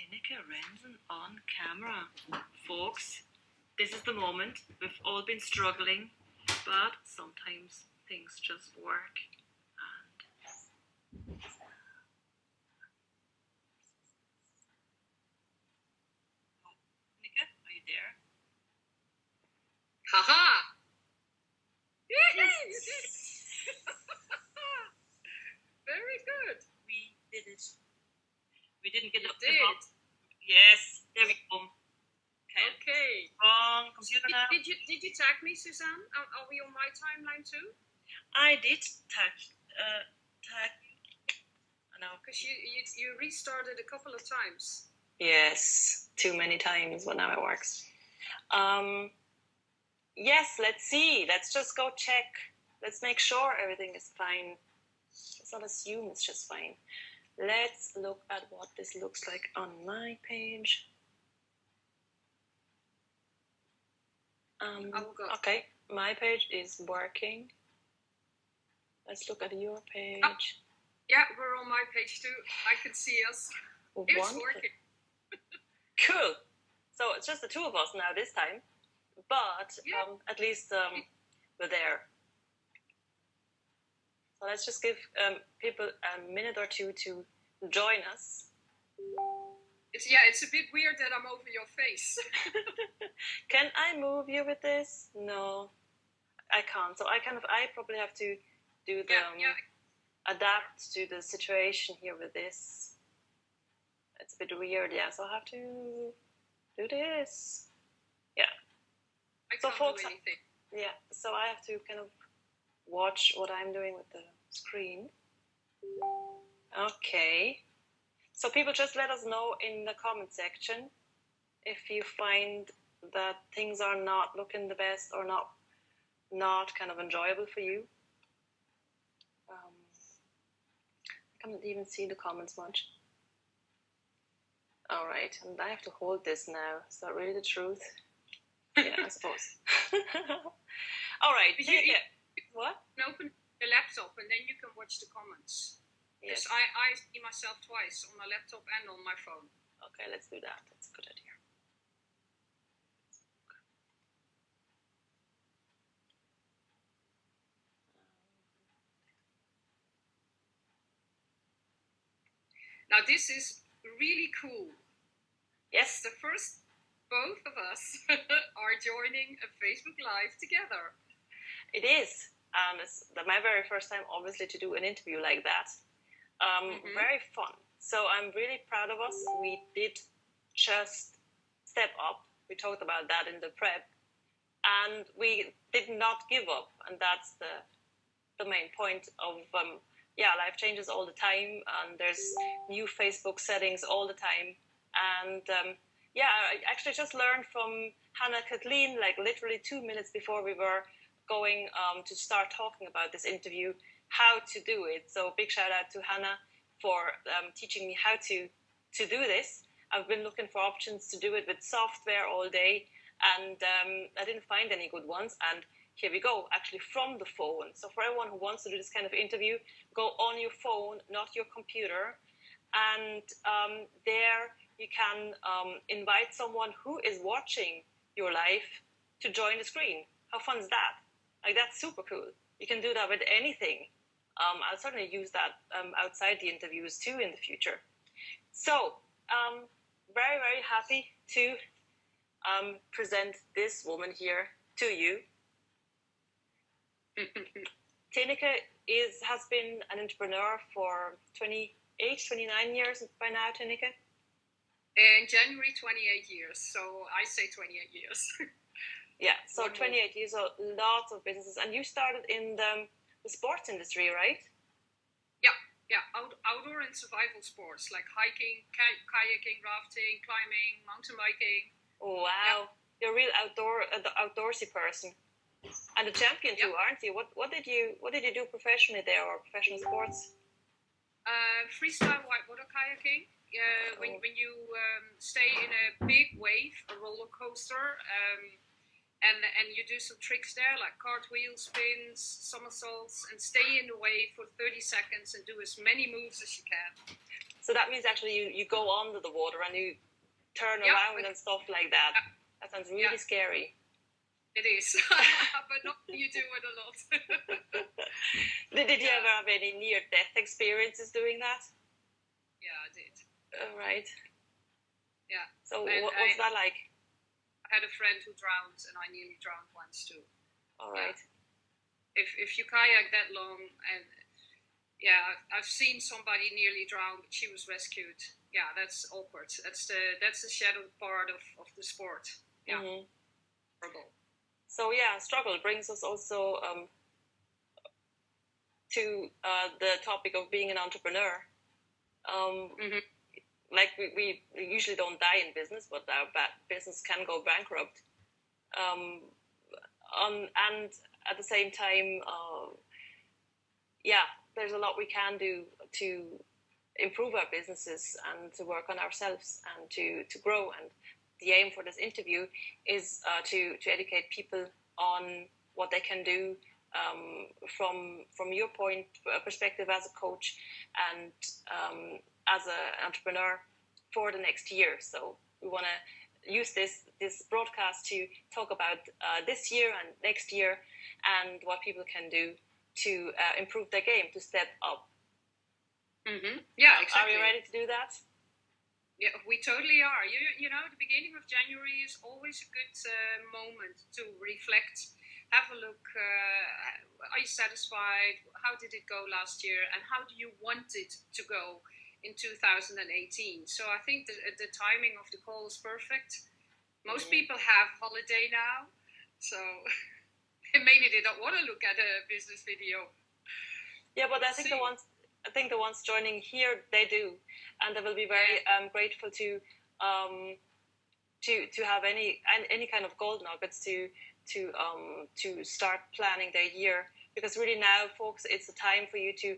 Tineke Rensen on camera. Folks, this is the moment. We've all been struggling, but sometimes things just work. And Tineke, are you there? Haha! Very good. We did it. We didn't get You up the did. box. Yes, there we go. Okay. Okay. Wrong computer Did, now. did you did you tag me, Suzanne? Are, are we on my timeline too? I did tag. Uh, tag. I know. Because you, you you restarted a couple of times. Yes, too many times, but now it works. Um, yes, let's see. Let's just go check. Let's make sure everything is fine. Let's not assume it's just fine. Let's look at what this looks like on my page. Um, I will go. okay, my page is working. Let's look at your page. Yeah, we're on my page too. I can see us. It's Wonderful. working. Cool. So it's just the two of us now this time, but Yeah. um, at least um, we're there. So let's just give um, people a minute or two to join us. It's yeah, it's a bit weird that I'm over your face. Can I move you with this? No, I can't. So I kind of, I probably have to do the yeah, um, yeah. adapt to the situation here with this. It's a bit weird, yeah. So I have to do this. Yeah. I so can't do anything. Yeah, so I have to kind of watch what I'm doing with the screen. Okay. So people just let us know in the comment section if you find that things are not looking the best or not not kind of enjoyable for you. Um, I can't even see the comments much. All right, and I have to hold this now. Is that really the truth? yeah, I suppose. All right. You- yeah, yeah. What? You can open the laptop and then you can watch the comments. Yes. I, I see myself twice on my laptop and on my phone. Okay, let's do that. That's a good idea. Now this is really cool. Yes. The first, both of us are joining a Facebook Live together. It is. Um, it's the- my very first time, obviously, to do an interview like that. Um, Mhm. Very fun. So I'm really proud of us. We did just step up. We talked about that in the prep, and we did not give up. And that's the the main point of um, yeah, life changes all the time, and there's new Facebook settings all the time. And um, yeah, I actually just learned from Hannah Kathleen, like literally two minutes before we were going um, to start talking about this interview, how to do it. So big shout out to Hannah for um, teaching me how to to do this. I've been looking for options to do it with software all day, and um, I didn't find any good ones. And here we go, actually from the phone. So for everyone who wants to do this kind of interview, go on your phone, not your computer, and um, there you can um, invite someone who is watching your live to join the screen. How fun is that? Like that's super cool. You can do that with anything. Um, I'll certainly use that um, outside the interviews too in the future. So, um, very, very happy to um, present this woman here to you. Tineke is has been an entrepreneur for 28, 29 years by now, Tineke. In January, 28 years. So I say 28 years. Yeah, so One more. 28 years old, lots of businesses. And you started in the, the sports industry, right? yeah, out, outdoor and survival sports like hiking, ki- kayaking, rafting, climbing, mountain biking. Wow. You're a real outdoor uh, the outdoorsy person. And a champion too, aren't you? What what did you what did you do professionally there or professional sports? Uh, freestyle whitewater kayaking. Uh, when, Oh. when you um, stay in a big wave, a roller coaster, um, and and you do some tricks there like cartwheel spins, somersaults, and stay in the wave for 30 seconds and do as many moves as you can. So that means actually you, you go under the water and you turn Yeah, around and stuff like that. That sounds really Yeah. scary. It is, but not you do it a lot. Did, did you ever have any near death experiences doing that? yeah, I did. All right. Yeah. So And what, what's I- that like? Had a friend who drowned, and I nearly drowned once too. All Yeah. right. If if you kayak that long, and yeah, I've- seen somebody nearly drown, but she was rescued. Yeah, that's awkward. That's the that's the shadow part of, of the sport. Yeah. Mhm. Horrible. So yeah, struggle brings us also um, to uh, the topic of being an entrepreneur. Um, Mhm. Like we, we usually don't die in business, but our business can go bankrupt. Um, on, and at the same time, uh, yeah, there's a lot we can do to improve our businesses and to work on ourselves and to, to grow. And the aim for this interview is uh, to, to educate people on what they can do um, from from your point uh, perspective as a coach and um, as an entrepreneur for the next year. So we want to use this this broadcast to talk about uh, this year and next year and what people can do to uh, improve their game to step up. Mm-hmm. Yeah, Are you ready to do that? Yeah, we totally are. You you know, the beginning of January is always a good uh, moment to reflect, have a look. Uh, are you satisfied? How did it go last year? And how do you want it to go in 2018? So I think the, the timing of the call is perfect. Most Mhm. people have holiday now, so maybe they don't want to look at a business video. Yeah, but I think the ones I think the ones joining here they do, and they will be very um, grateful to um, to to have any an- any kind of gold nuggets to to um, to start planning their year because really now, folks, it's the time for you to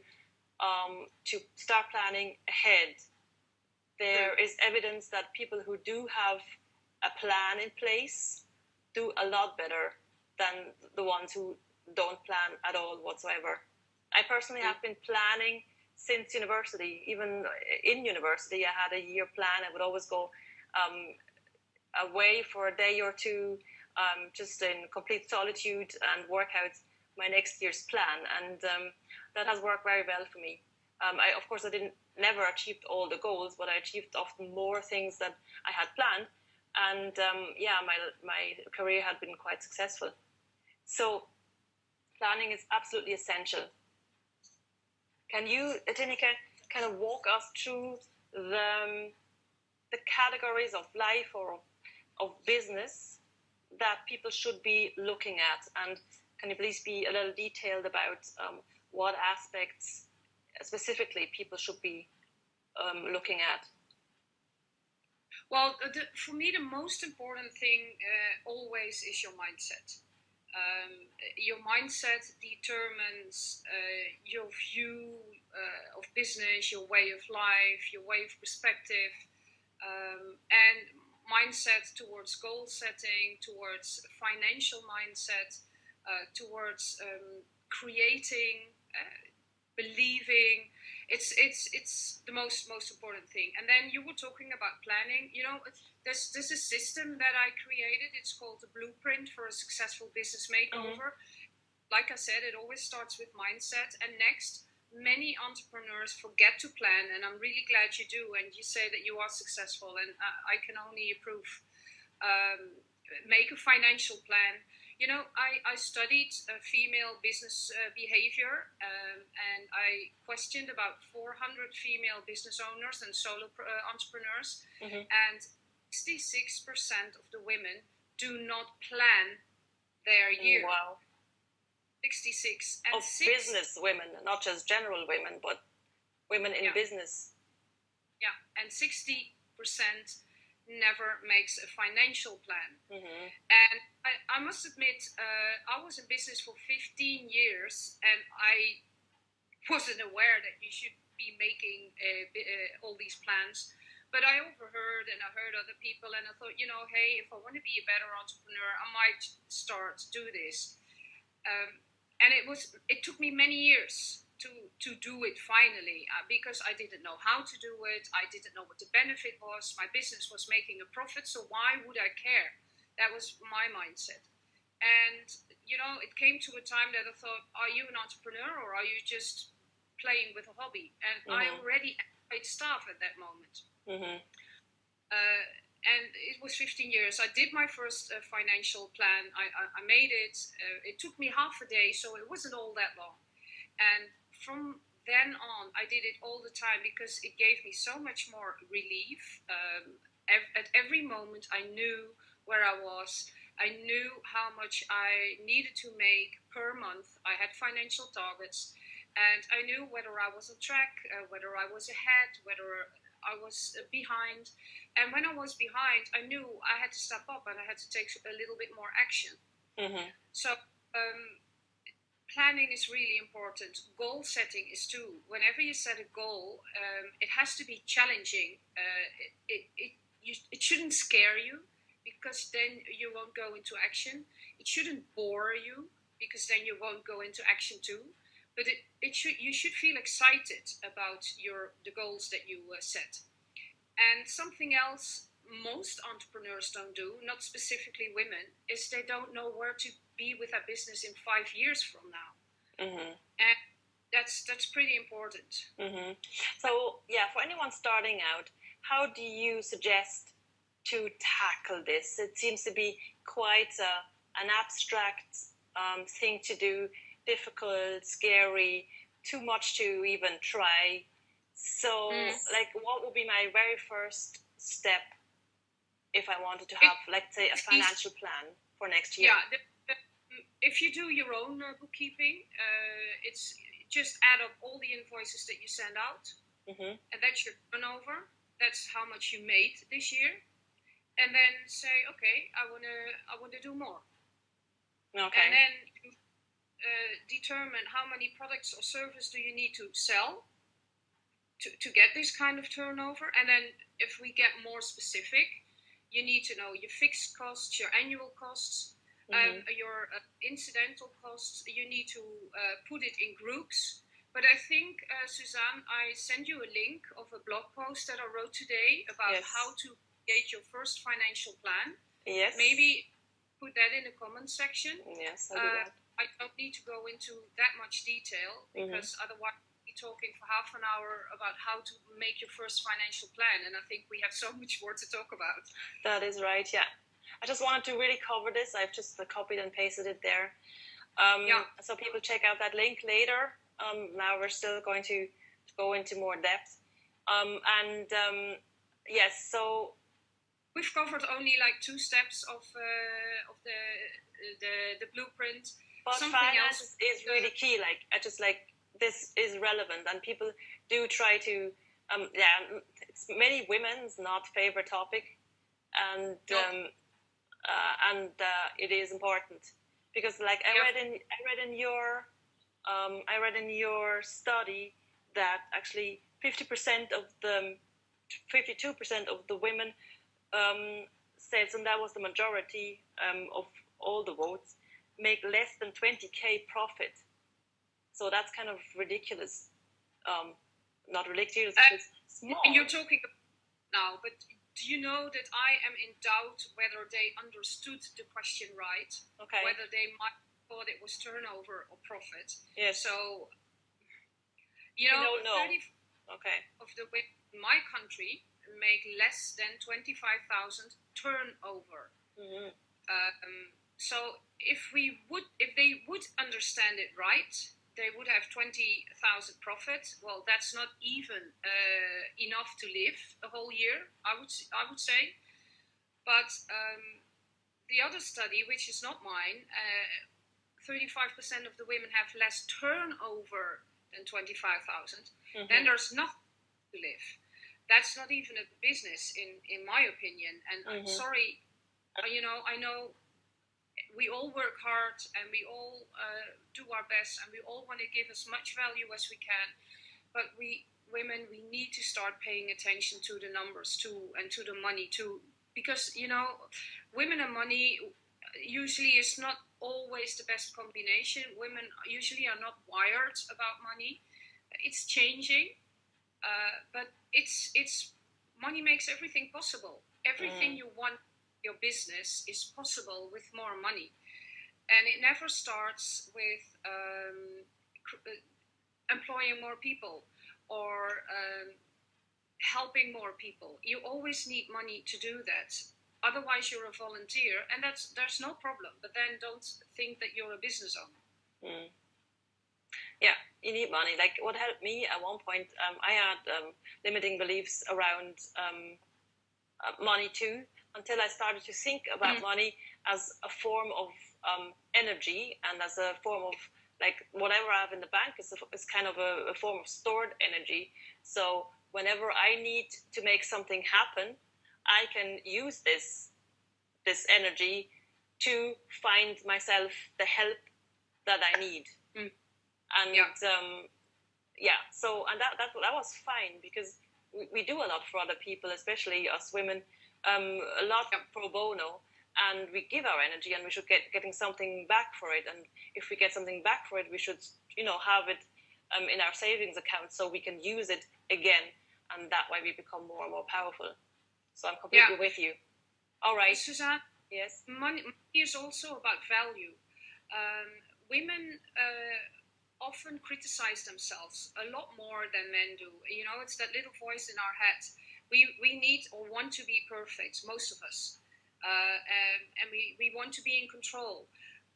um, to start planning ahead. There is evidence that people who do have a plan in place do a lot better than the ones who don't plan at all whatsoever. I personally have been planning since university. Even in university, I had a year plan. I would always go um, away for a day or two, um, just in complete solitude, and work out my next year's plan. And um, that has worked very well for me. Um, I, of course, I didn't never achieved all the goals, but I achieved often more things than I had planned. And um, yeah, my my career had been quite successful. So planning is absolutely essential. Can you, Tineke, kind of walk us through the, um, the categories of life or of, of business that people should be looking at? And can you please be a little detailed about um, what aspects specifically people should be um, looking at? Well, the, for me, the most important thing uh, always is your mindset. Um, your mindset determines uh, your view uh, of business, your way of life, your way of perspective, um, and mindset towards goal setting, towards financial mindset, uh, towards um, creating, uh, believing. It's it's it's the most most important thing. And then you were talking about planning. You know, there's there's a system that I created. It's called the Blueprint for a Successful Business Makeover. Like I said, it always starts with mindset. And next, many entrepreneurs forget to plan, and I'm really glad you do. And you say that you are successful, and I, I can only approve. Um, make a financial plan. You know, I, I studied uh, female business uh, behavior um, and I questioned about 400 female business owners and solo uh, entrepreneurs, Mhm. and 66% of the women do not plan their year. Wow. 66 and Of six- business women, not just general women, but women in Yeah. business. Yeah, and 60% never makes a financial plan. hmm And I, I must admit, uh, I was in business for 15 years and I wasn't aware that you should be making uh, uh, all these plans. But I overheard and I heard other people, and I thought, you know, hey, if I want to be a better entrepreneur, I might start to do this. Um, and it was it took me many years to to do it finally uh, because I didn't know how to do it. I didn't know what the benefit was. My business was making a profit, so why would I care? That was my mindset. And you know, it came to a time that I thought, are you an entrepreneur or are you just playing with a hobby? And mm-hmm. I already paid staff at that moment. Mm-hmm. Uh, and it was 15 years. I did my first uh, financial plan. I, I, I made it. Uh, it took me half a day, so it wasn't all that long. And from then on, I did it all the time because it gave me so much more relief. Um, ev- at every moment, I knew where I was. I knew how much I needed to make per month. I had financial targets, and I knew whether I was on track, uh, whether I was ahead, whether I was uh, behind. And when I was behind, I knew I had to step up and I had to take a little bit more action. Mm-hmm. So um, planning is really important. Goal setting is too. Whenever you set a goal, um, it has to be challenging. Uh, it, it, it, you, it shouldn't scare you because then you won't go into action. It shouldn't bore you because then you won't go into action too but it, it should you should feel excited about your the goals that you uh, set and something else most entrepreneurs don't do not specifically women is they don't know where to be with a business in five years from now mm-hmm. and that's that's pretty important mm-hmm. so yeah for anyone starting out how do you suggest to tackle this it seems to be quite a, an abstract um, thing to do difficult, scary, too much to even try. So, mm. like, what would be my very first step if I wanted to have, it, let's say, a financial plan for next year? Yeah, the, if you do your own uh, bookkeeping, uh, it's just add up all the invoices that you send out, mm-hmm. and that's your turnover. That's how much you made this year, and then say, okay, I wanna, I wanna do more. Okay. And then uh, determine how many products or service do you need to sell to, to get this kind of turnover. And then if we get more specific, you need to know your fixed costs, your annual costs, mm-hmm. um, your uh, incidental costs. You need to uh, put it in groups. But I think, uh, Suzanne, I send you a link of a blog post that I wrote today about yes. how to create your first financial plan. Yes. Maybe put that in the comment section. Yes, I'll do uh, that. I don't need to go into that much detail mm-hmm. because mm-hmm. otherwise we'll be talking for half an hour about how to make your first financial plan, and I think we have so much more to talk about. That is right. Yeah, I just wanted to really cover this. I've just copied and pasted it there. Um, yeah. So people check out that link later. Um, now we're still going to, go into more depth. Um, and um, yes, so we've covered only like two steps of uh, of the the the blueprint but Something finance else. is really key. Like I just like this is relevant, and people do try to. Um, yeah, it's many women's not favorite topic, and um, uh, and uh, it is important because, like I read in I read in your um, I read in your study that actually fifty percent of the fifty two percent of the women um, said, and that was the majority um, of all the votes make less than 20k profit. So that's kind of ridiculous. Um, not ridiculous, uh, small. And you're talking now, but do you know that I am in doubt whether they understood the question right? Okay. Whether they might thought it was turnover or profit. Yes. So, you know, know. 30 okay. of the women in my country make less than 25,000 turnover. Mm-hmm. Um, so if we would, if they would understand it right, they would have 20,000 profit. Well, that's not even uh, enough to live a whole year, I would, I would say. But um, the other study, which is not mine, uh, 35% of the women have less turnover than 25,000. Mm-hmm. Then there's nothing to live. That's not even a business, in, in my opinion. And mm-hmm. I'm sorry, uh, you know, I know we all work hard and we all uh, do our best and we all want to give as much value as we can. But we women, we need to start paying attention to the numbers too and to the money too, because you know, women and money usually is not always the best combination. Women usually are not wired about money. It's changing, uh, but it's it's money makes everything possible. Everything mm. you want your business is possible with more money, and it never starts with um, uh, employing more people or um, helping more people. You always need money to do that Otherwise, you're a volunteer, and that's there's no problem. But then don't think that you're a business owner. Mm. Yeah, you need money. Like what helped me at one point, um, I had um, limiting beliefs around um, uh, money too, until I started to think about mm. money as a form of um, energy and as a form of like whatever I have in the bank is, a, is kind of a, a form of stored energy. So whenever I need to make something happen, I can use this this energy to find myself the help that I need. Mm. And yeah. Um, yeah, so and that, that that was fine because we, we, do a lot for other people, especially us women, um, a lot pro bono, and we give our energy, and we should get getting something back for it. And if we get something back for it, we should you know have it um, in our savings account so we can use it again, and that way we become more and more powerful. So I'm completely yeah. with you. All right. Suzanne? Yes. Money, money is also about value. Um, women uh, often criticize themselves a lot more than men do. You know, it's that little voice in our head. We, we need or want to be perfect, most of us. Uh, and, and we, we want to be in control.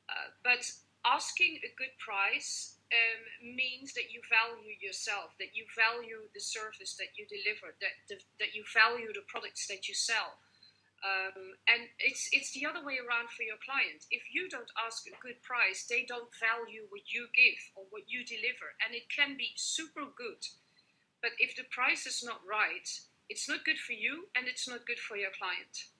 Uh, but asking a good price um, means that you value yourself, that you value the service that you deliver, that the, that you value the products that you sell. Um, and it's it's the other way around for your client. If you don't ask a good price, they don't value what you give or what you deliver, and it can be super good. But if the price is not right, it's not good for you, and it's not good for your client.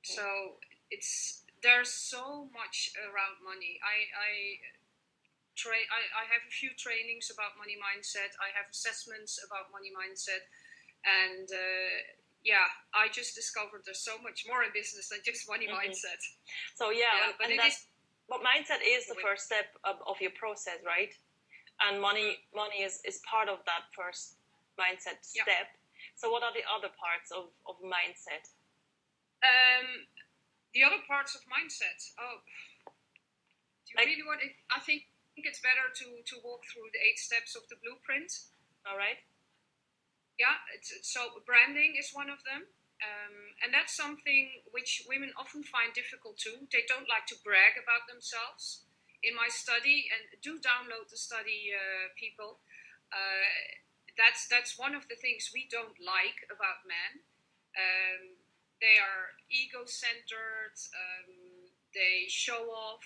Okay. So it's there's so much around money. I I tra- I, I have a few trainings about money mindset. I have assessments about money mindset, and uh, yeah, I just discovered there's so much more in business than just money mm-hmm. mindset. So yeah, yeah but it is. But mindset is the first step of, of your process, right? And money, money is, is part of that first mindset yeah. step. So what are the other parts of, of mindset? Um, the other parts of mindset. Oh, do you like, really want? It? I think think it's better to, to walk through the eight steps of the blueprint. All right. Yeah, so branding is one of them. Um, and that's something which women often find difficult too. They don't like to brag about themselves. In my study, and do download the study, uh, people. Uh, that's that's one of the things we don't like about men. Um, they are ego-centered. Um, they show off.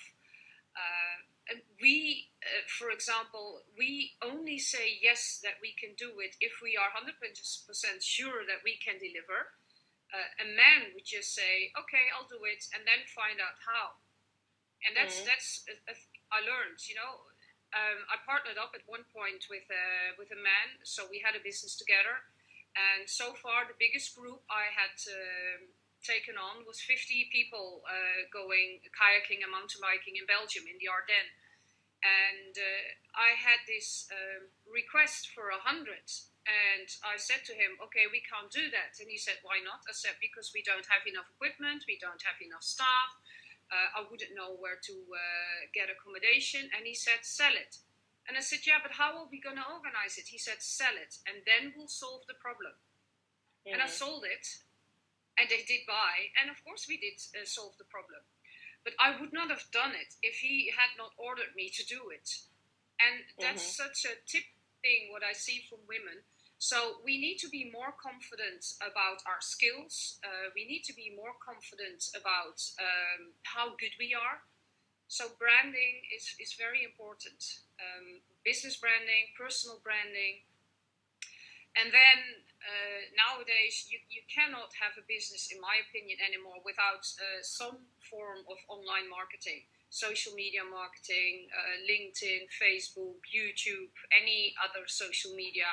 Uh, we, uh, for example, we only say yes that we can do it if we are 100% sure that we can deliver. Uh, a man would just say, okay, I'll do it, and then find out how. And that's, mm-hmm. that's a, a, I learned, you know, um, I partnered up at one point with a, with a man, so we had a business together. And so far, the biggest group I had uh, taken on was 50 people uh, going kayaking and mountain biking in Belgium in the Ardennes. And uh, I had this uh, request for a hundred, and I said to him, "Okay, we can't do that." And he said, "Why not?" I said, "Because we don't have enough equipment, we don't have enough staff. Uh, I wouldn't know where to uh, get accommodation." And he said, "Sell it." And I said, "Yeah, but how are we going to organize it?" He said, "Sell it, and then we'll solve the problem." Mm-hmm. And I sold it, and they did buy, and of course we did uh, solve the problem. But I would not have done it if he had not ordered me to do it. And that's mm-hmm. such a tip thing what I see from women. So we need to be more confident about our skills. Uh, we need to be more confident about um, how good we are. So branding is, is very important. Um, business branding, personal branding, and then uh, nowadays you, you cannot have a business in my opinion anymore without uh, some form of online marketing social media marketing uh, linkedin facebook youtube any other social media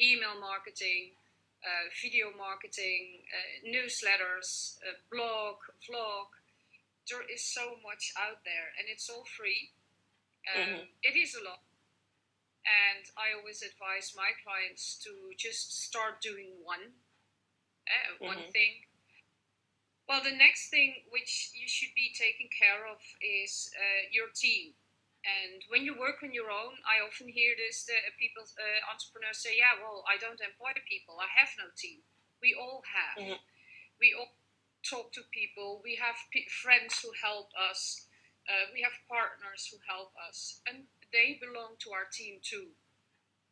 email marketing uh, video marketing uh, newsletters uh, blog vlog there is so much out there, and it's all free. Um, Mhm. it is a lot, and I always advise my clients to just start doing one, uh, one Mhm. thing. Well, the next thing which you should be taking care of is uh, your team. And when you work on your own, I often hear this: that people, uh, entrepreneurs say, "Yeah, well, I don't employ people. I have no team." We all have. Mhm. We all talk to people. We have p- friends who help us. Uh, we have partners who help us, and they belong to our team too.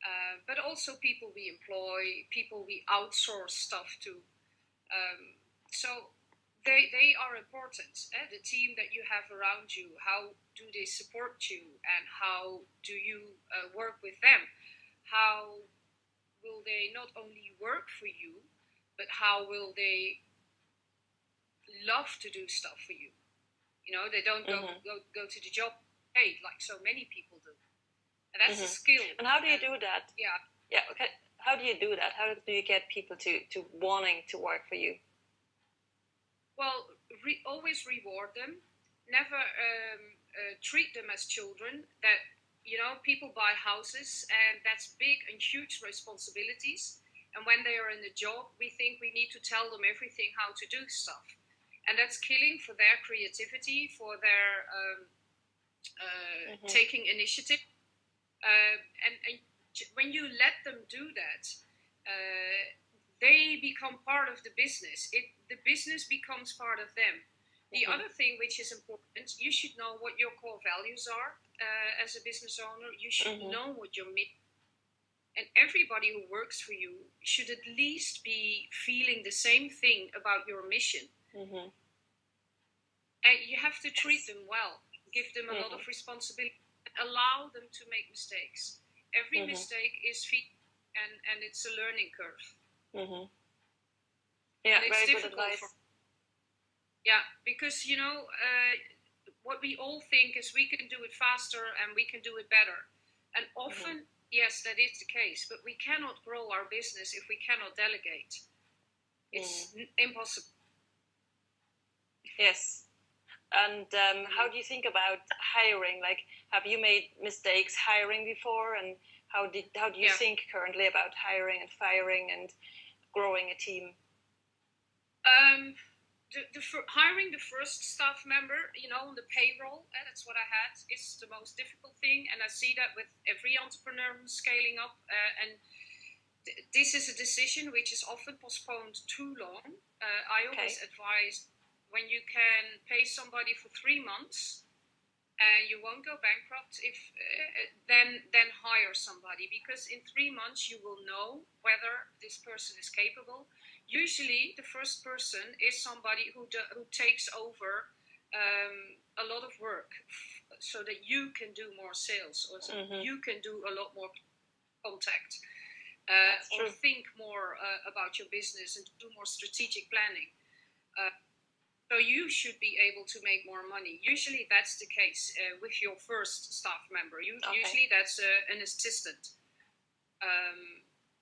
Uh, but also people we employ, people we outsource stuff to. Um, so they they are important. Eh? The team that you have around you, how do they support you, and how do you uh, work with them? How will they not only work for you, but how will they love to do stuff for you? You know, they don't go Mhm. go, go to the job paid like so many people do, and that's a Mhm. skill. And how do you do that? Yeah. Yeah. Okay. How do you do that? How do you get people to to wanting to work for you? Well, re- always reward them. Never um, uh, treat them as children. That you know, people buy houses, and that's big and huge responsibilities. And when they are in the job, we think we need to tell them everything how to do stuff, and that's killing for their creativity, for their um, uh, Mhm. taking initiative. Uh, and, and when you let them do that, uh, they become part of the business. It the business becomes part of them. The Mhm. other thing which is important, you should know what your core values are uh, as a business owner. You should Mhm. know what your mission. And everybody who works for you should at least be feeling the same thing about your mission. hmm And you have to treat them well, give them a lot Mhm. of responsibility, allow them to make mistakes. Every Mhm. mistake is feedback, and, and it's a learning curve. hmm Yeah. And it's Very good difficult advice. for- Yeah, because you know uh, what we all think is we can do it faster and we can do it better, and often yes, that is the case. But we cannot grow our business if we cannot delegate. It's n- impossible. Yes. And um, how do you think about hiring? Like, have you made mistakes hiring before? And how did how do you Yeah. think currently about hiring and firing and growing a team? Um, the, the hiring the first staff member, you know, on the payroll, eh, that's what I had, is the most difficult thing, and I see that with every entrepreneur who's scaling up. Uh, and th- this is a decision which is often postponed too long. Uh, I always advise when you can pay somebody for three months and you won't go bankrupt if uh, then then hire somebody because in three months you will know whether this person is capable usually the first person is somebody who do, who takes over um, a lot of work f- so that you can do more sales or so Mhm. you can do a lot more contact uh, or think more uh, about your business and do more strategic planning. Uh, so you should be able to make more money. Usually that's the case uh, with your first staff member. You, Okay. usually that's uh, an assistant. Um,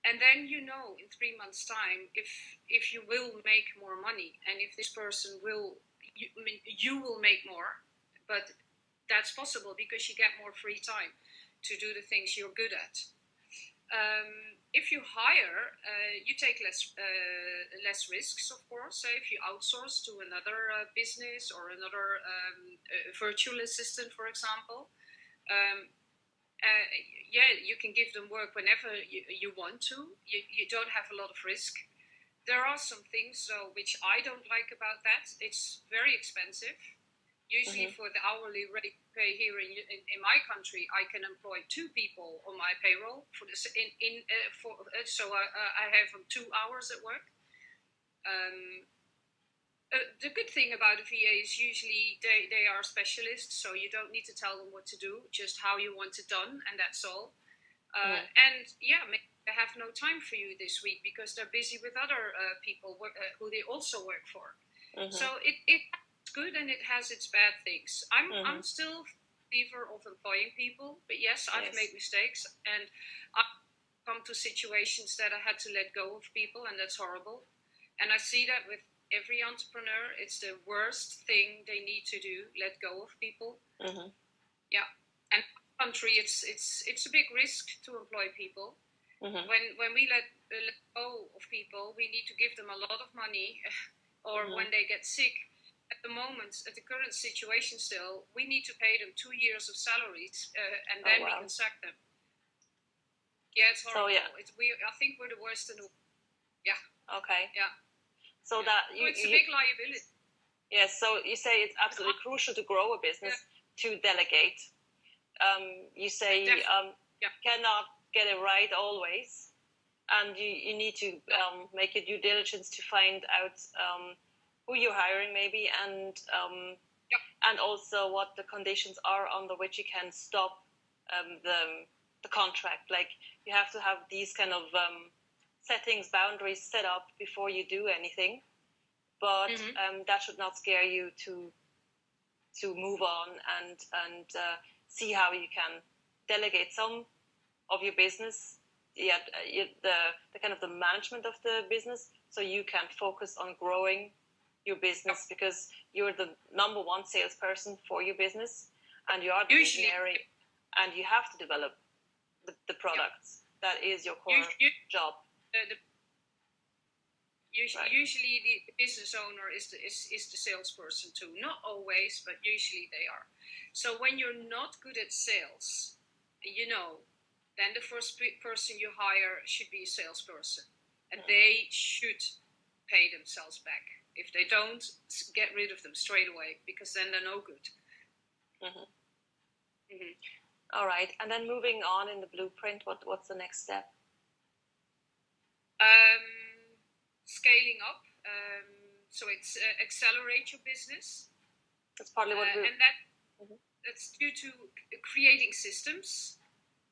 and then you know in three months time if if you will make more money and if this person will you, I mean, you will make more but that's possible because you get more free time to do the things you're good at. Um, if you hire uh, you take less uh, less risks of course. So if you outsource to another uh, business or another um, uh, virtual assistant for example um, uh, yeah, you can give them work whenever you, you want to. You, you don't have a lot of risk. There are some things though which I don't like about that. It's very expensive. Usually, for the hourly rate pay here in, in, in my country, I can employ two people on my payroll for this. In in uh, for uh, so I, uh, I have two hours at work. Um, uh, the good thing about a VA is usually they, they are specialists, so you don't need to tell them what to do, just how you want it done, and that's all. Uh, And yeah, maybe they have no time for you this week because they're busy with other uh, people work, uh, who they also work for. Mhm. So it, it's good and it has its bad things. I'm, Mhm. I'm still believer of employing people, but yes, I've Yes. made mistakes and I've come to situations that I had to let go of people, and that's horrible. And I see that with every entrepreneur. It's the worst thing they need to do. Let go of people. Mm-hmm. Yeah, and country, it's it's it's a big risk to employ people. Mm-hmm. When when we let, uh, let go of people, we need to give them a lot of money, or Mhm. when they get sick. At the moment, at the current situation, still, we need to pay them two years of salaries, uh, and Oh, then we can sack them. Yeah, it's So, horrible. yeah. It's, we, I think we're the worst in the Yeah. Okay. Yeah. So Yeah. that you, it's a big liability. yes. So you say it's absolutely crucial to grow a business to delegate. Um, you say um, Yeah. cannot get it right always, and you, you need to um, make your due diligence to find out um, who you're hiring, maybe, and um, Yeah. and also what the conditions are under which you can stop um, the the contract. Like you have to have these kind of um, settings, boundaries set up before you do anything. But Mhm. um, that should not scare you to to move on and and uh, see how you can delegate some of your business, yeah, the the kind of the management of the business, so you can focus on growing your business because you're the number one salesperson for your business, and you are the Usually- visionary, and you have to develop the, the products. That is your core job. Uh, the, usually, Right. usually the business owner is the, is, is the salesperson too. Not always, but usually they are. So when you're not good at sales, you know, then the first pe- person you hire should be a salesperson. And Yeah. they should pay themselves back. If they don't, get rid of them straight away because then they're no good. Mhm. Mhm. All right, and then moving on in the blueprint, what what's the next step? Um, scaling up. Um, so it's uh, accelerate your business. That's partly what Uh, we. and that Mhm. that's due to creating systems.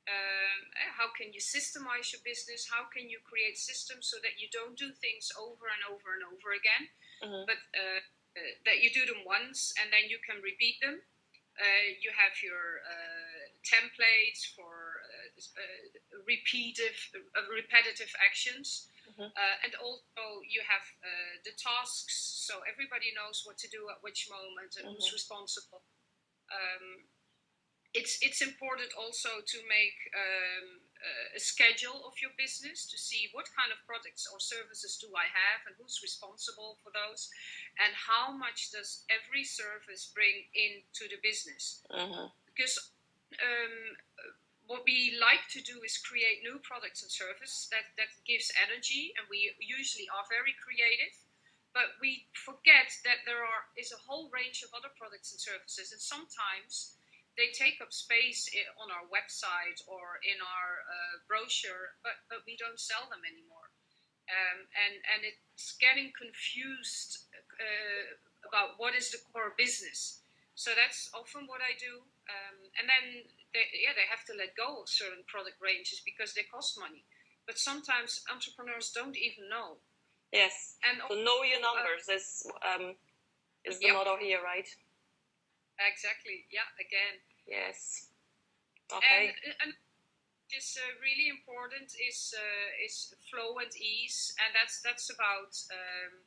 Um, how can you systemize your business? How can you create systems so that you don't do things over and over and over again, Mhm. but uh, uh, that you do them once and then you can repeat them. Uh, you have your uh, templates for uh, uh, uh, repetitive actions. Mhm. Uh, and also you have uh, the tasks, so everybody knows what to do at which moment and who's Mhm. responsible. Um, it's it's important also to make um, a- schedule of your business to see what kind of products or services do I have and who's responsible for those, and how much does every service bring into the business Mhm. because um, what we like to do is create new products and services that, that gives energy and we usually are very creative. But we forget that there are is a whole range of other products and services and sometimes they take up space on our website or in our uh, brochure but, but we don't sell them anymore. Um, and, and it's getting confused uh, about what is the core business. So that's often what I do. Um, and then, they, yeah, they have to let go of certain product ranges because they cost money. But sometimes entrepreneurs don't even know. Yes. And So know your numbers is um, is the Yep. motto here, right? exactly, yeah, again. Yes. Okay. And, and is uh, really important is uh, is flow and ease, and that's that's about um,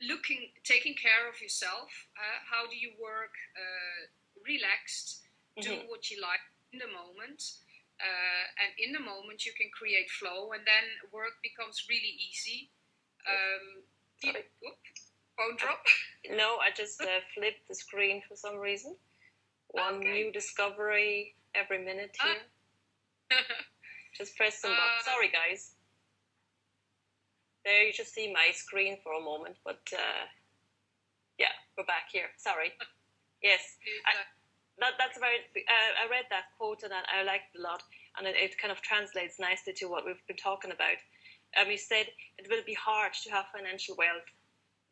looking, taking care of yourself. Uh, how do you work uh, relaxed? do Mhm. what you like in the moment uh, and in the moment you can create flow and then work becomes really easy um, you- whoop, phone drop No, I just uh, flipped the screen for some reason. One Okay. new discovery every minute Ah. here. Just press some Uh, buttons. Sorry, guys. There you just see my screen for a moment, but uh, yeah, we're back here. Sorry. Yes, Uh, that, that's very. Uh, I read that quote and I, I liked it a lot, and it, it kind of translates nicely to what we've been talking about. Um, you said it will be hard to have financial wealth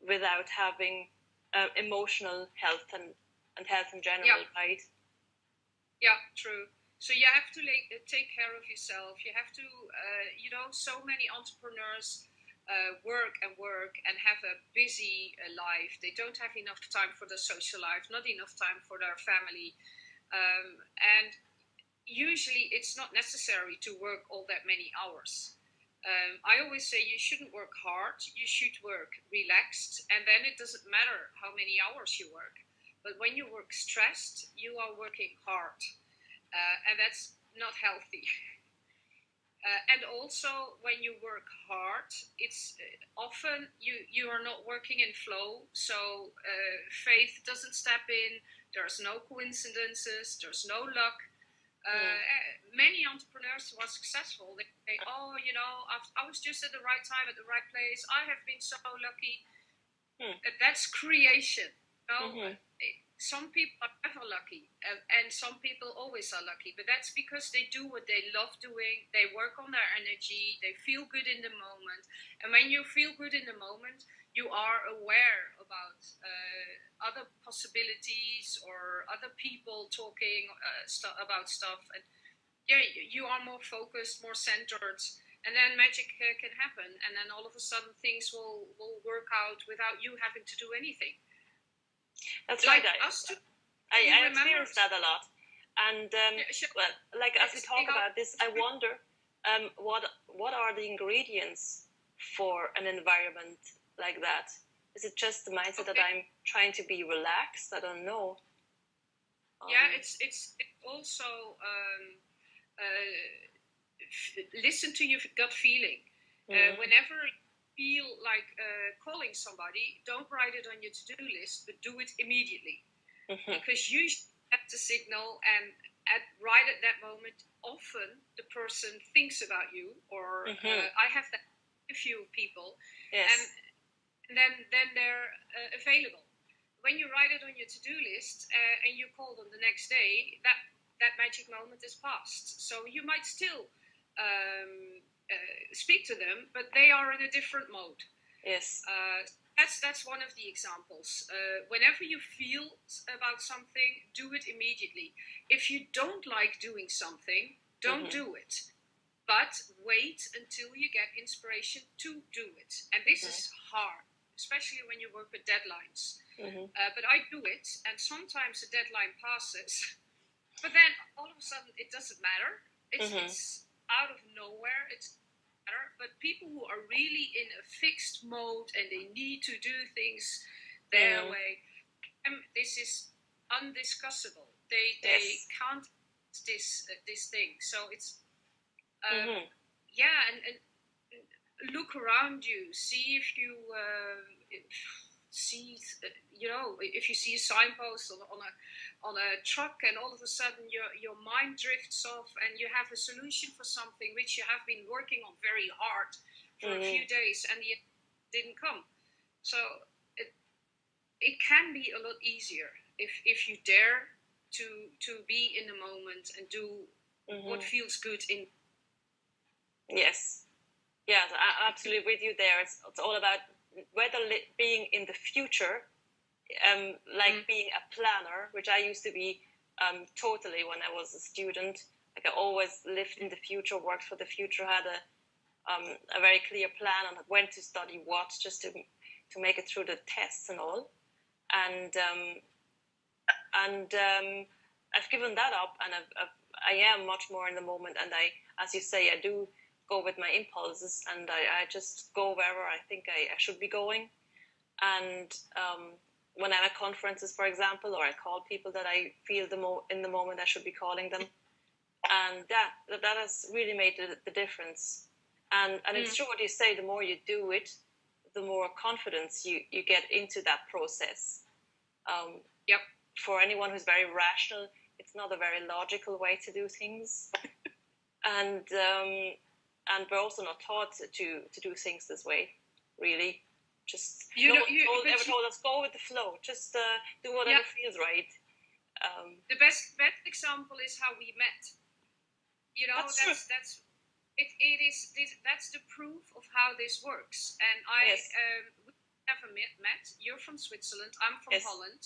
without having uh, emotional health and, and health in general, Yeah. right? yeah true so you have to like, take care of yourself you have to uh, you know so many entrepreneurs uh, work and work and have a busy uh, life they don't have enough time for their social life not enough time for their family um, and usually it's not necessary to work all that many hours Um, I always say you shouldn't work hard, you should work relaxed, and then it doesn't matter how many hours you work. But when you work stressed, you are working hard, uh, and that's not healthy. Uh, and also, when you work hard, it's uh, often you you are not working in flow. So uh, faith doesn't step in. There's no coincidences. There's no luck. Uh, mm. Many entrepreneurs who are successful, they say, "Oh, you know, I've, i was just at the right time at the right place. I have been so lucky." Mm. That's creation. You know? mm-hmm some people are never lucky and, and, some people always are lucky but that's because they do what they love doing they work on their energy they feel good in the moment and when you feel good in the moment you are aware about uh, other possibilities or other people talking uh, st- about stuff and yeah you are more focused more centered and then magic uh, can happen and then all of a sudden things will will work out without you having to do anything that's like right. Us I, I experienced that a lot. And um, yeah, sure. well, like as we talk about this, I wonder um, what what are the ingredients for an environment like that? Is it just the mindset okay. that I'm trying to be relaxed? I don't know. Um, yeah, it's it's, also um, uh, listen to your gut feeling. Uh, mm-hmm. Uh, whenever feel like uh, calling somebody, don't write it on your to do list, but do it immediately. Mm-hmm. Because you get the signal, and at right at that moment, often the person thinks about you, or mm-hmm. uh, I have that a few people, yes. and, and then then they're uh, available. When you write it on your to do list uh, and you call them the next day, that that magic moment is past. So you might still um, uh, speak to them, but they are in a different mode. Yes. Uh, that's that's one of the examples. Uh, whenever you feel about something, do it immediately. If you don't like doing something, don't mm-hmm. do it. But wait until you get inspiration to do it. And this mm-hmm. is hard, especially when you work with deadlines. Mm-hmm. Uh, but I do it, and sometimes the deadline passes, but then all of a sudden it doesn't matter. It's, mm-hmm. it's out of nowhere. It's matter, but people who are really in a fixed mode and they need to do things their mm. way, um, this is undiscussable. They they yes. can't this uh, this thing. So it's um, mm-hmm. yeah, and, and, look around you, see if you. Uh, if, see, you know, if you see a signpost on, on a on a truck, and all of a sudden your your mind drifts off, and you have a solution for something which you have been working on very hard for mm-hmm. a few days, and it didn't come. So it it can be a lot easier if if you dare to to be in the moment and do mm-hmm. what feels good in. Yes. Yes, I'm absolutely with you there. It's, it's all about whether li- being in the future, um, like mm. being a planner, which I used to be um, totally when I was a student. Like I always lived in the future, worked for the future, had a um, a very clear plan on when to study what, just to to make it through the tests and all. And um, and um, I've given that up, and I've, I've, I am much more in the moment. And I, as you say, I do go with my impulses and I, I just go wherever I think I, I should be going. And um, when I'm at conferences, for example, or I call people that I feel the mo- in the moment I should be calling them. And that, that has really made the, the difference. And, and mm. it's true what you say, the more you do it, the more confidence you, you get into that process. Um, yep. For anyone who's very rational, it's not a very logical way to do things. and um, and we're also not taught to to do things this way. Really, just you no know, you, told, ever told us go with the flow. Just uh, do whatever yeah. feels right. Um, the best best example is how we met. You know, that's that's, that's it, it is this, that's the proof of how this works. And I yes. um, we never met, met. You're from Switzerland. I'm from yes. Holland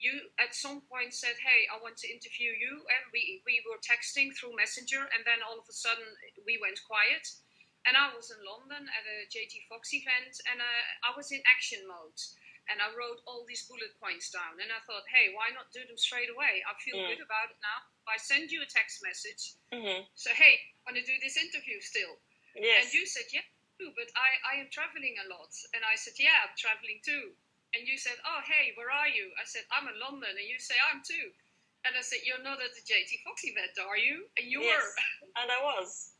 you at some point said, "Hey, I want to interview you," and we we were texting through Messenger, and then all of a sudden we went quiet. And I was in London at a JT Foxx event, and uh, I was in action mode, and I wrote all these bullet points down. And I thought, hey, why not do them straight away? I feel mm. good about it now. I send you a text message, mm-hmm. so hey, want to do this interview still? Yes. And you said, yeah, but I, I am traveling a lot. And I said, yeah, I'm traveling too. And you said, oh, hey, where are you? I said, I'm in London. And you say, I'm too. And I said, you're not at the JT Foxx event, are you? And you yes, were. and I was.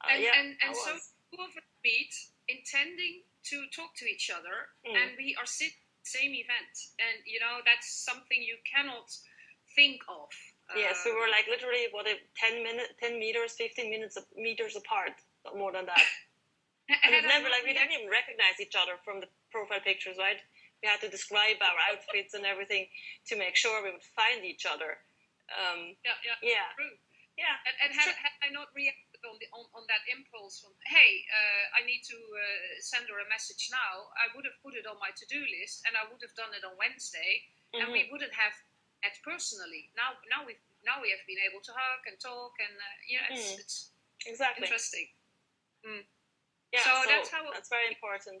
Uh, and yeah, and, and so two of us meet intending to talk to each other, mm. and we are sitting same event, and you know that's something you cannot think of. Yes, we were like literally what if ten minutes, ten meters, fifteen minutes meters apart, not more than that. and it's never like we didn't even recognize each other from the profile pictures, right? We had to describe our outfits and everything to make sure we would find each other. Um, yeah, yeah, yeah, true. yeah. And, and had, had I not reacted on, the, on, on that impulse from, hey, uh, I need to uh, send her a message now, I would have put it on my to do list and I would have done it on Wednesday mm-hmm. and we mm-hmm. wouldn't have met personally. Now, now we now we have been able to hug and talk and uh, you know it's, mm. it's exactly interesting. Mm. Yeah, so, so, that's how it, that's very important.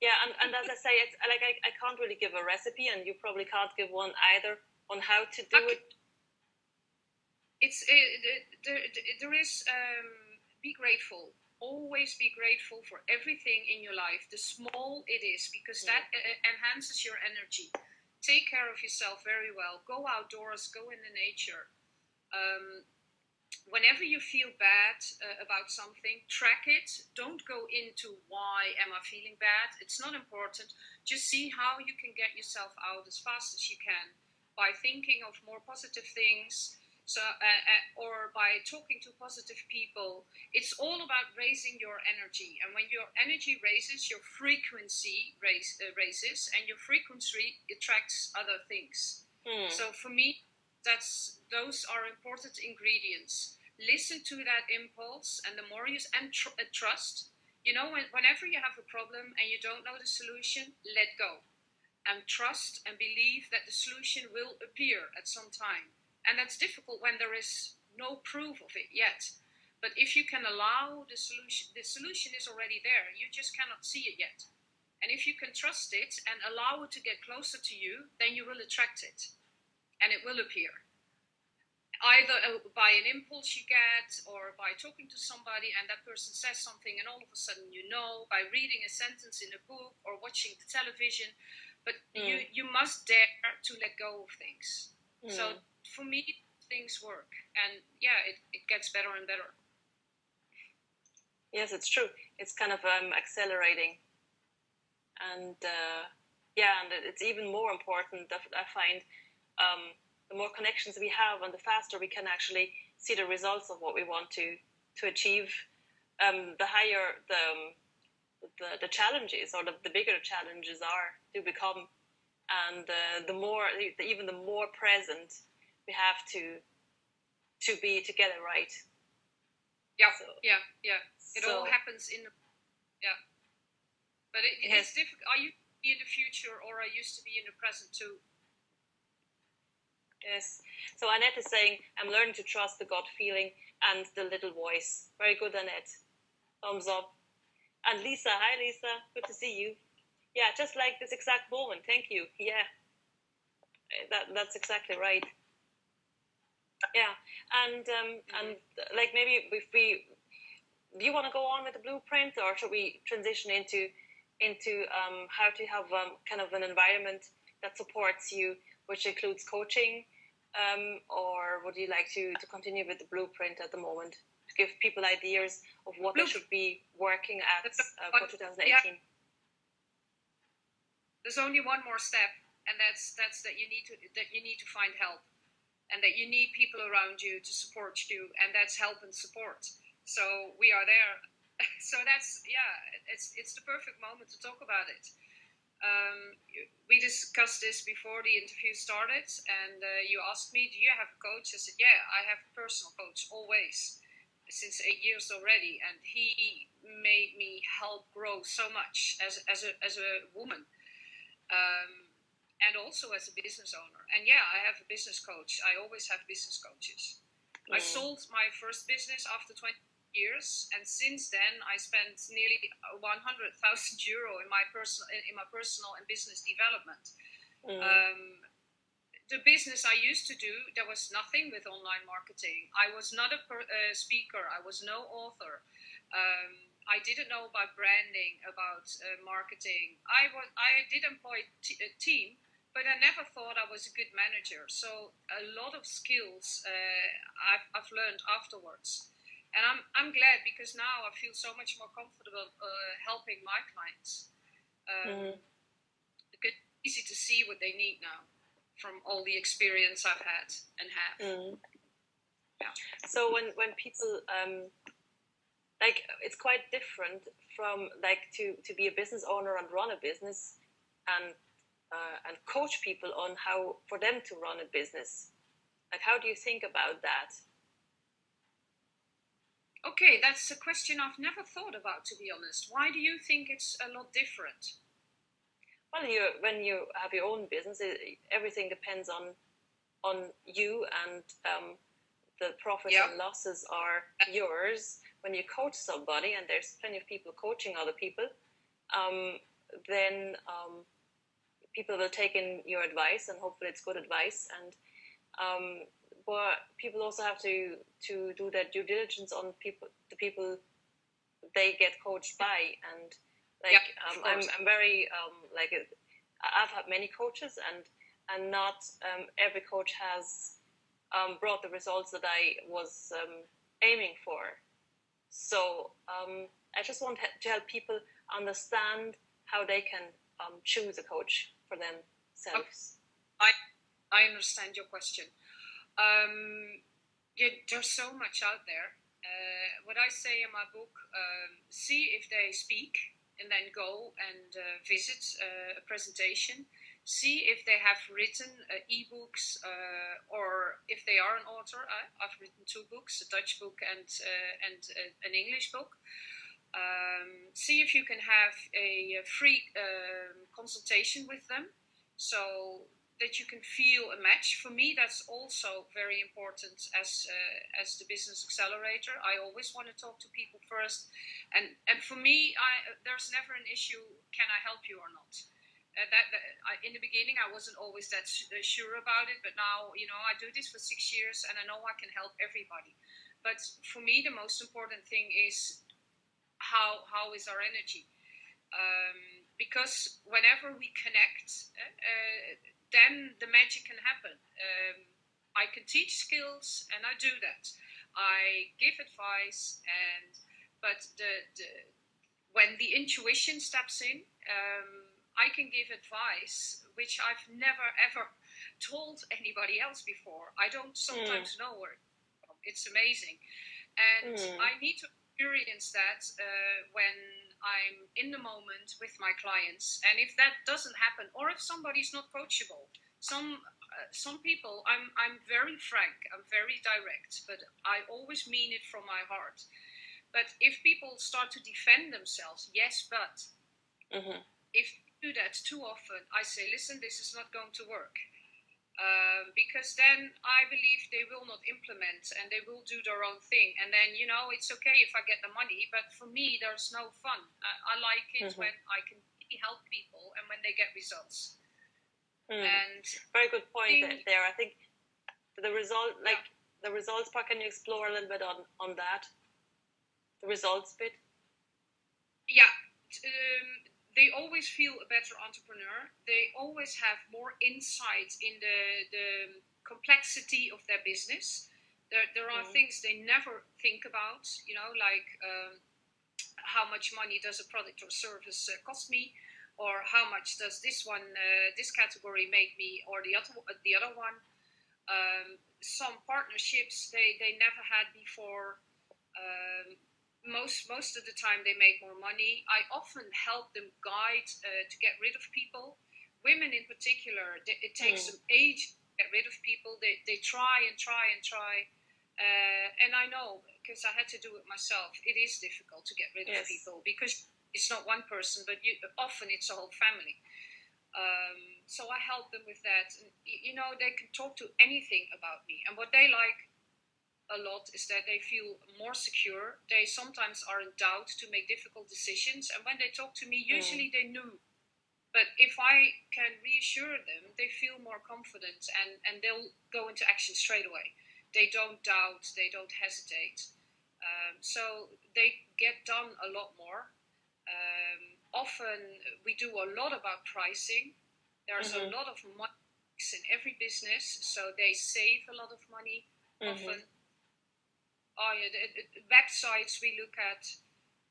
Yeah, and, and as I say, it's like I, I can't really give a recipe, and you probably can't give one either on how to do okay. it. It's it, there, there is um, be grateful. Always be grateful for everything in your life the small it is because yeah. that uh, enhances your energy. Take care of yourself very well. Go outdoors go in the nature. Um, whenever you feel bad uh, about something track it. Don't go into why am i feeling bad. It's not important. Just see how you can get yourself out as fast as you can by thinking of more positive things. So uh, uh, or by talking to positive people. It's all about raising your energy. And when your energy raises your frequency raise, uh, raises and your frequency attracts other things. Mm. so for me that's those are important ingredients listen to that impulse and the more you and tr- uh, trust you know when, whenever you have a problem and you don't know the solution let go and trust and believe that the solution will appear at some time and that's difficult when there is no proof of it yet. But if you can allow the solution, the solution is already there. You just cannot see it yet. And if you can trust it and allow it to get closer to you, then you will attract it and it will appear. Either uh, by an impulse you get, or by talking to somebody and that person says something, and all of a sudden you know, by reading a sentence in a book or watching the television. But mm. you, you must dare to let go of things. Mm. So for me, things work, and yeah, it, it gets better and better. Yes, it's true. It's kind of um, accelerating, and uh, yeah, and it's even more important. That I find um, the more connections we have, and the faster we can actually see the results of what we want to to achieve. Um, the higher the, um, the the challenges, or the, the bigger the challenges are to become, and uh, the more even the more present we have to to be together, right? Yeah, so, yeah, yeah. It so, all happens in, yeah. But it, it is difficult. Are you in the future, or are used to be in the present too? Yes. So Annette is saying, I'm learning to trust the gut feeling and the little voice. Very good, Annette. Thumbs up. And Lisa, hi Lisa, good to see you. Yeah, just like this exact moment. Thank you. Yeah, that that's exactly right yeah and um, and like maybe if we do you want to go on with the blueprint or should we transition into into um, how to have um, kind of an environment that supports you which includes coaching um, or would you like to, to continue with the blueprint at the moment to give people ideas of what they should be working at uh, for 2018 yeah. there's only one more step and that's that's that you need to that you need to find help and that you need people around you to support you, and that's help and support. So we are there. so that's yeah, it's it's the perfect moment to talk about it. Um, we discussed this before the interview started, and uh, you asked me, "Do you have a coach?" I said, "Yeah, I have a personal coach always, since eight years already, and he made me help grow so much as as a as a woman." Um, and also as a business owner. And yeah, I have a business coach. I always have business coaches. Mm. I sold my first business after 20 years, and since then I spent nearly 100,000 euro in my personal in my personal and business development. Mm. Um, the business I used to do, there was nothing with online marketing. I was not a, per, a speaker. I was no author. Um, I didn't know about branding, about uh, marketing. I was I did employ t- a team, but I never thought I was a good manager. So a lot of skills uh, I've, I've learned afterwards, and I'm I'm glad because now I feel so much more comfortable uh, helping my clients. Um, mm-hmm. It's easy to see what they need now from all the experience I've had and have. Mm. Yeah. So when when people um, like it's quite different from like to to be a business owner and run a business and uh, and coach people on how for them to run a business like how do you think about that okay that's a question i've never thought about to be honest why do you think it's a lot different well you when you have your own business it, everything depends on on you and um, the profits yep. and losses are yours when you coach somebody, and there's plenty of people coaching other people, um, then um, people will take in your advice, and hopefully it's good advice. And um, but people also have to to do their due diligence on people, the people they get coached by, and like um, I'm, I'm very um, like I've had many coaches, and and not um, every coach has brought the results that I was aiming for. So um, I just want to help people understand how they can um, choose a coach for themselves. I I understand your question. Um, yeah, there's so much out there. Uh, what I say in my book: um, see if they speak, and then go and uh, visit uh, a presentation see if they have written uh, ebooks uh, or if they are an author. I, have written two books, a Dutch book and uh, and an English book. Um, see if you can have a, a free um, consultation with them, so that you can feel a match. For me, that's also very important as uh, as the business accelerator. I always want to talk to people first, and and for me, I, there's never an issue. Can I help you or not? uh, that, that I, in the beginning I wasn't always that uh, sure about it, but now you know I do this for six years and I know I can help everybody. But for me, the most important thing is how how is our energy, um, because whenever we connect, uh, uh, then the magic can happen. Um, I can teach skills, and I do that. I give advice, and but the, the when the intuition steps in. Um, I can give advice which I've never ever told anybody else before. I don't sometimes mm. know where it's amazing, and mm. I need to experience that uh, when I'm in the moment with my clients. And if that doesn't happen, or if somebody's not coachable, some uh, some people, I'm I'm very frank, I'm very direct, but I always mean it from my heart. But if people start to defend themselves, yes, but mm-hmm. if do that too often, I say, listen, this is not going to work. Um, because then I believe they will not implement and they will do their own thing. And then, you know, it's okay if I get the money, but for me, there's no fun. I, I like it mm-hmm. when I can help people and when they get results. Mm. And very good point think, there. I think the result, like yeah. the results part, can you explore a little bit on on that? The results bit. Yeah. Um, they always feel a better entrepreneur. They always have more insight in the, the complexity of their business. There, there are mm. things they never think about, you know, like um, how much money does a product or service uh, cost me, or how much does this one, uh, this category make me, or the other, the other one. Um, some partnerships they, they never had before. Um, most most of the time they make more money. I often help them guide uh, to get rid of people. Women in particular, they, it takes mm. some age to get rid of people. They they try and try and try, uh, and I know because I had to do it myself. It is difficult to get rid yes. of people because it's not one person, but you, often it's a whole family. Um, so I help them with that. And, you know, they can talk to anything about me, and what they like a lot is that they feel more secure. They sometimes are in doubt to make difficult decisions, and when they talk to me, usually mm. they knew. But if I can reassure them, they feel more confident and, and they'll go into action straight away. They don't doubt, they don't hesitate. Um, so they get done a lot more. Um, often we do a lot about pricing. There's mm-hmm. a lot of money in every business, so they save a lot of money. Mm-hmm. Oh yeah, the, the websites we look at.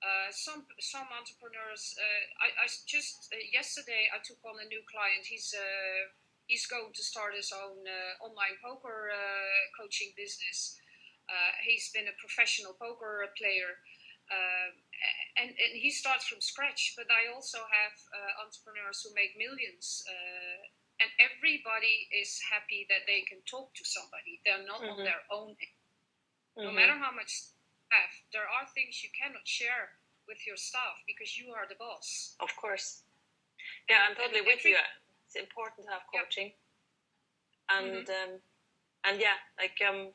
Uh, some some entrepreneurs. Uh, I, I just uh, yesterday I took on a new client. He's uh, he's going to start his own uh, online poker uh, coaching business. he's been a professional poker player. and, and he starts from scratch, but I also have entrepreneurs who make millions and everybody is happy that they can talk to somebody. They're not mm-hmm. on their own. No mm-hmm. matter how much have, there are things you cannot share with your staff because you are the boss. Of course. Yeah, I'm totally with you. It's important to have coaching. Yeah. And mm-hmm. um, and yeah, like um,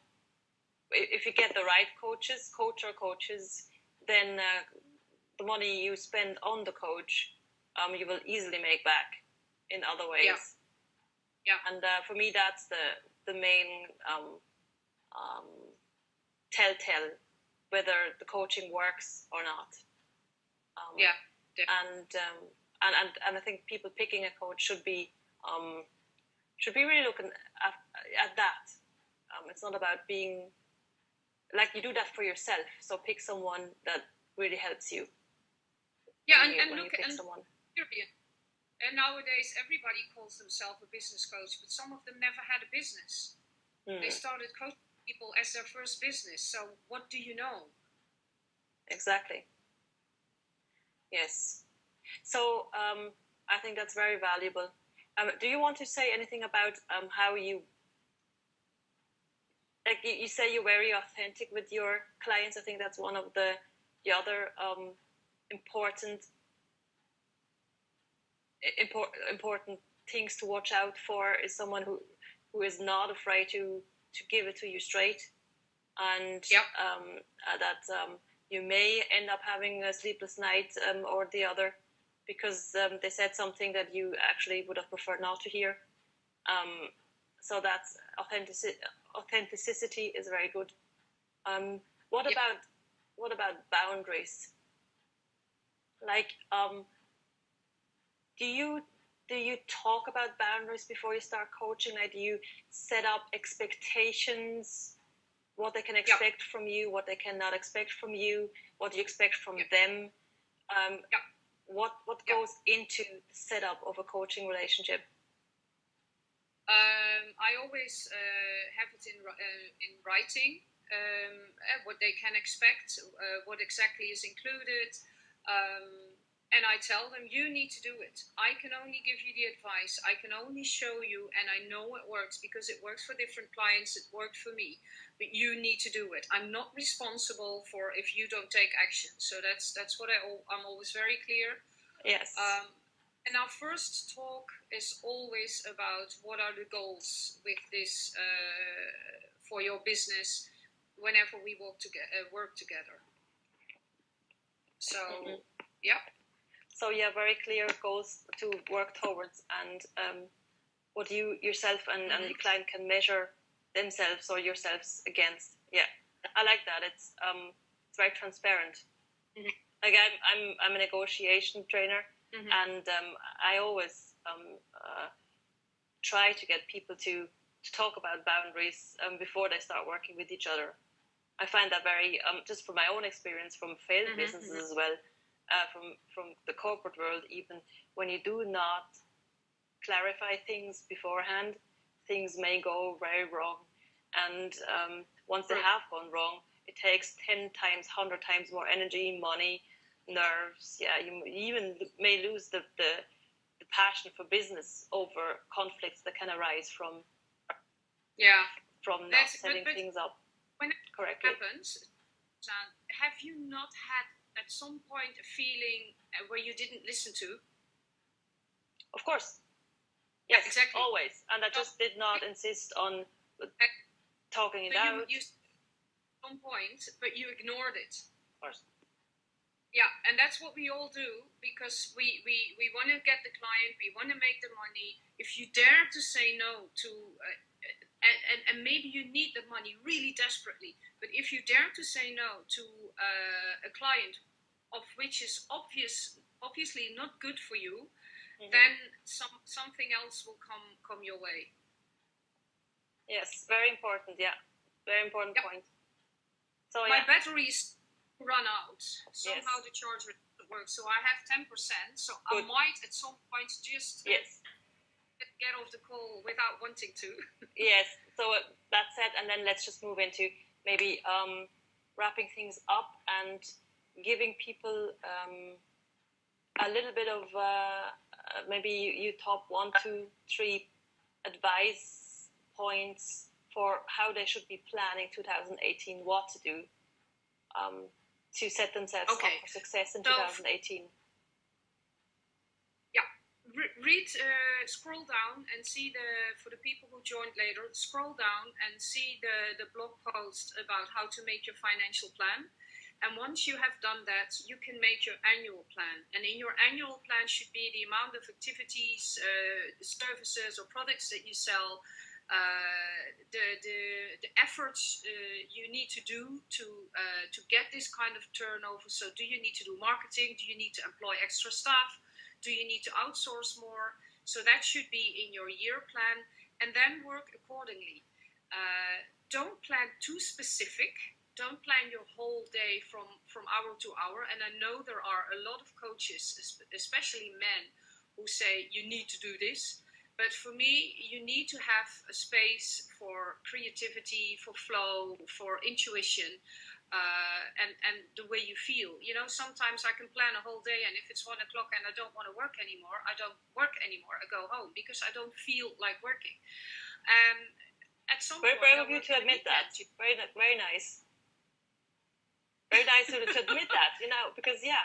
if you get the right coaches, coach or coaches, then uh, the money you spend on the coach, um, you will easily make back in other ways. Yeah. Yeah. And uh, for me, that's the the main um, um, telltale whether the coaching works or not. Um, yeah. And, um, and and and I think people picking a coach should be um, should be really looking at, at that. Um, it's not about being like you do that for yourself. So pick someone that really helps you. Yeah, and, you, and look and someone. And nowadays, everybody calls themselves a business coach, but some of them never had a business. Mm. They started coaching people as their first business. So, what do you know? Exactly. Yes. So, um, I think that's very valuable. Um, do you want to say anything about um, how you, like you, you, say, you're very authentic with your clients? I think that's one of the the other um, important important important things to watch out for is someone who who is not afraid to to give it to you straight, and yep. um, uh, that um, you may end up having a sleepless night um, or the other because um, they said something that you actually would have preferred not to hear. Um, so that's authenticity. Authenticity is very good. Um, what yep. about what about boundaries? Like do you do you talk about boundaries before you start coaching? Like, do you set up expectations, what they can expect yeah. from you, what they cannot expect from you, what you expect from yeah. them? Um, yeah. What what goes into the setup of a coaching relationship? Um, I always uh, have it in uh, in writing um, uh, what they can expect, uh, what exactly is included. Um, and I tell them, you need to do it. I can only give you the advice. I can only show you, and I know it works because it works for different clients. It worked for me, but you need to do it. I'm not responsible for if you don't take action. So that's that's what I I'm always very clear. Yes. Um, and our first talk is always about what are the goals with this uh, for your business whenever we work together. Uh, work together. So, mm-hmm. yeah so yeah, very clear goals to work towards, and um, what you yourself and, and your client can measure themselves or yourselves against. Yeah, I like that. It's um, it's very transparent. Mm-hmm. Like I'm, I'm, I'm a negotiation trainer, mm-hmm. and um, I always um, uh, try to get people to to talk about boundaries um, before they start working with each other. I find that very um, just from my own experience from failed mm-hmm. businesses mm-hmm. as well uh, from from the corporate world, even when you do not clarify things beforehand, things may go very wrong. And um, once they have gone wrong, it takes ten times, hundred times more energy, money, nerves. Yeah, you even may lose the, the the passion for business over conflicts that can arise from yeah from not That's, setting but, but things up when it correctly. happens. have you not had at some point a feeling uh, where you didn't listen to? Of course. Yes, exactly. Always. And I just did not insist on talking it out. You, you some point, but you ignored it. Of course. Yeah, and that's what we all do because we, we, we want to get the client, we want to make the money. If you dare to say no to uh, and, and, and maybe you need the money really desperately. But if you dare to say no to uh, a client of which is obvious, obviously not good for you, mm-hmm. then some something else will come come your way. Yes, very important. Yeah, very important yep. point. So my yeah. batteries run out. Somehow yes. the charger works, so I have ten percent. So Good. I might at some point just yes get off the call without wanting to. yes. So that's it, and then let's just move into maybe um, wrapping things up and giving people um, a little bit of uh, uh maybe you, you top one, two, three advice points for how they should be planning 2018, what to do um, to set themselves okay. up for success in so 2018 read, uh, scroll down and see the, for the people who joined later, scroll down and see the, the blog post about how to make your financial plan. And once you have done that, you can make your annual plan. And in your annual plan should be the amount of activities, uh, services, or products that you sell, uh, the, the, the efforts uh, you need to do to uh, to get this kind of turnover. So, do you need to do marketing? Do you need to employ extra staff? Do you need to outsource more? So that should be in your year plan and then work accordingly. Uh, don't plan too specific. Don't plan your whole day from, from hour to hour. And I know there are a lot of coaches, especially men, who say you need to do this. But for me, you need to have a space for creativity, for flow, for intuition, uh, and and the way you feel. You know, sometimes I can plan a whole day, and if it's one o'clock and I don't want to work anymore, I don't work anymore. I go home because I don't feel like working. Um, at some very point, brave of you to admit that. Very very nice. Very nice to, to admit that. You know, because yeah.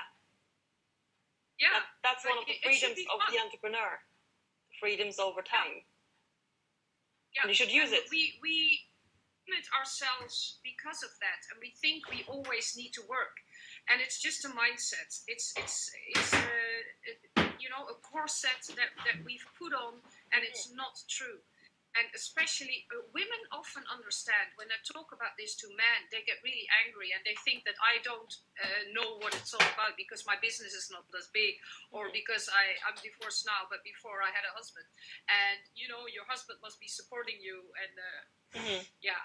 Yeah, that, that's one of the freedoms of the entrepreneur. Freedoms over time. Yeah, and you should use and it. We we limit ourselves because of that, and we think we always need to work. And it's just a mindset. It's it's it's a, you know a corset that that we've put on, and it's not true. And especially uh, women often understand when I talk about this to men, they get really angry and they think that I don't uh, know what it's all about because my business is not as big or because I, I'm divorced now, but before I had a husband. And you know, your husband must be supporting you and uh, Mm-hmm. Yeah.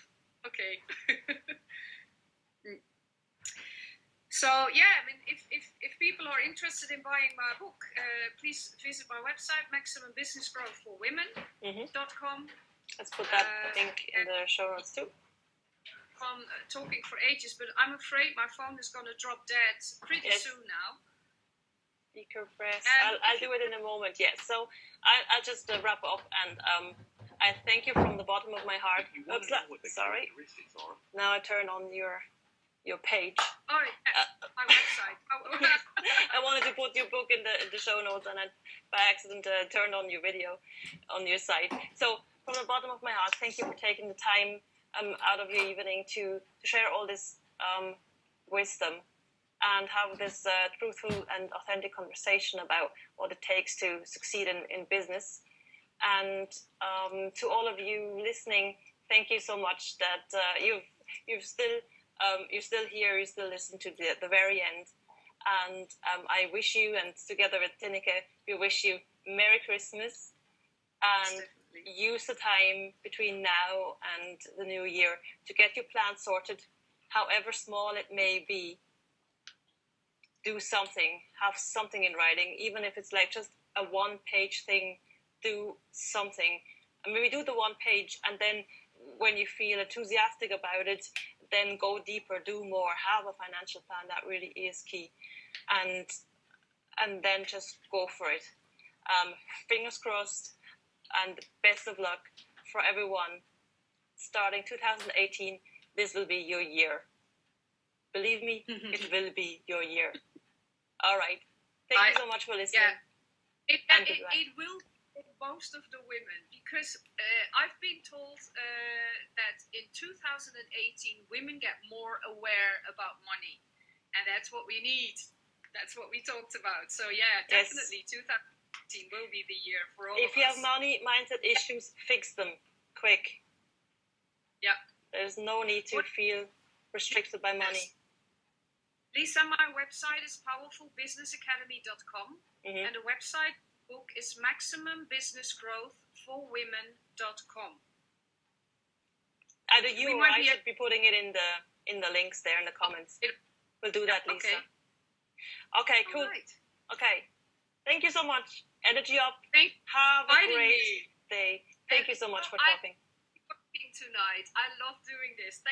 okay. so yeah, I mean, if, if, if people are interested in buying my book, uh, please visit my website, maximumbusinessgrowthforwomen.com. Mm-hmm. Let's put that uh, link in the show notes too. I'm uh, talking for ages, but I'm afraid my phone is going to drop dead pretty yes. soon now. Speaker press. I'll, I'll do it in a moment. Yes. So I, I'll just uh, wrap up and um, I thank you from the bottom of my heart. Oops, sorry. Now I turn on your your page. Oh, yeah. uh, my website. I wanted to put your book in the in the show notes, and I by accident uh, turned on your video on your site. So from the bottom of my heart, thank you for taking the time um, out of your evening to to share all this um, wisdom and have this uh, truthful and authentic conversation about what it takes to succeed in, in business. And um, to all of you listening, thank you so much that uh, you've you've still um, you're still here. You still listen to the the very end. And um, I wish you, and together with Tineke, we wish you Merry Christmas and use the time between now and the new year to get your plan sorted, however small it may be. Do something, have something in writing, even if it's like just a one page thing do something. I mean, we do the one page, and then when you feel enthusiastic about it, then go deeper, do more, have a financial plan. That really is key, and and then just go for it. Um, fingers crossed, and best of luck for everyone. Starting 2018, this will be your year. Believe me, it will be your year. All right. Thank I, you so much for listening. Yeah. It, it, it, will most of the women because uh, I've been told uh, that in 2018 women get more aware about money, and that's what we need. That's what we talked about. So yeah, definitely yes. 2018 will be the year for all. If you us. have money mindset issues, fix them. quick. Yeah. There's no need to What- feel restricted by money. Lisa, my website is powerfulbusinessacademy.com hmm and the website book is maximumbusinessgrowthforwomen.com. Either you We or might I be should be putting it in the in the links there in the comments. It- We'll do that, Lisa. Okay. Okay, cool. Right. Okay. Thank you so much. Energy up. Thank Have a great me. day. Thank And you so much for talking. you for being tonight. I love doing this. Thank